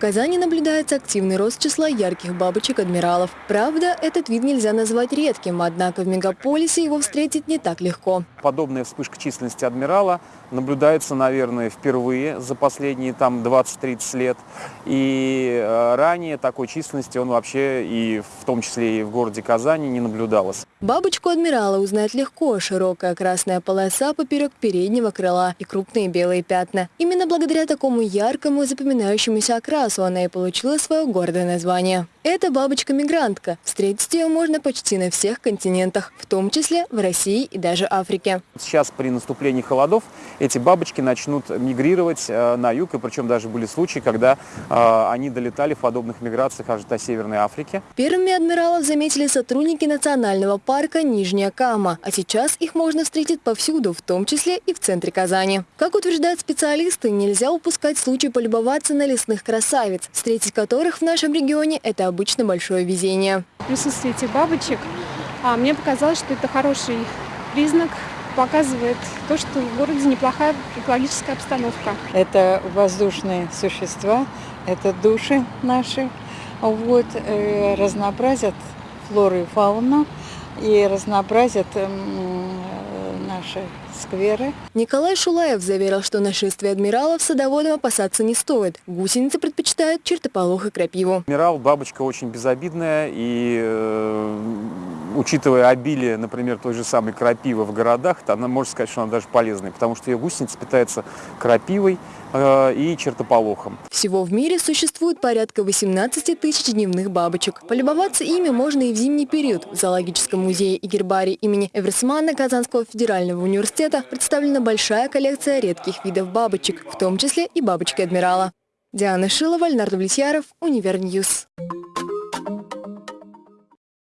Казани наблюдается активный рост числа ярких бабочек-адмиралов. Правда, этот вид нельзя назвать редким, однако в мегаполисе его встретить не так легко. Подобная вспышка численности адмирала наблюдается, наверное, впервые за последние там 20-30 лет. И э, ранее такой численности он вообще и в том числе и в городе Казани не наблюдалось. Бабочку адмирала узнать легко. Широкая красная полоса поперек переднего крыла и крупные белые пятна. Именно благодаря такому яркому и запоминающемуся окрасу она и получила свое гордое название. Это бабочка-мигрантка. Встретить ее можно почти на всех континентах, в том числе в России и даже Африке. Сейчас при наступлении холодов эти бабочки начнут мигрировать э, на юг, и причем даже были случаи, когда э, они долетали в подобных миграциях аж до Северной Африки. Первыми адмиралов заметили сотрудники национального парка Нижняя Кама, а сейчас их можно встретить повсюду, в том числе и в центре Казани. Как утверждают специалисты, нельзя упускать случай полюбоваться на лесных красавиц, встретить которых в нашем регионе – это обычно большое везение. Присутствие этих бабочек, а мне показалось, что это хороший признак, показывает то, что в городе неплохая экологическая обстановка. Это воздушные существа, это души наши, вот, э, разнообразят флору и фауну и разнообразят э, наши скверы. Николай Шулаев заверил, что нашествие адмиралов садоводам опасаться не стоит. Гусеницы предпочитают чертополох и крапиву. Адмирал бабочка очень безобидная и э, учитывая обилие, например, той же самой крапивы в городах, то она может сказать, что она даже полезная, потому что ее гусеница питается крапивой э, и чертополохом. Всего в мире существует порядка 18 тысяч дневных бабочек. Полюбоваться ими можно и в зимний период. В зоологическом музее и гербарии имени Эверсмана Казанского федерального университета представлена большая коллекция редких видов бабочек, в том числе и бабочки адмирала. Диана Шилова, Леонард Влетьяров, Универньюз.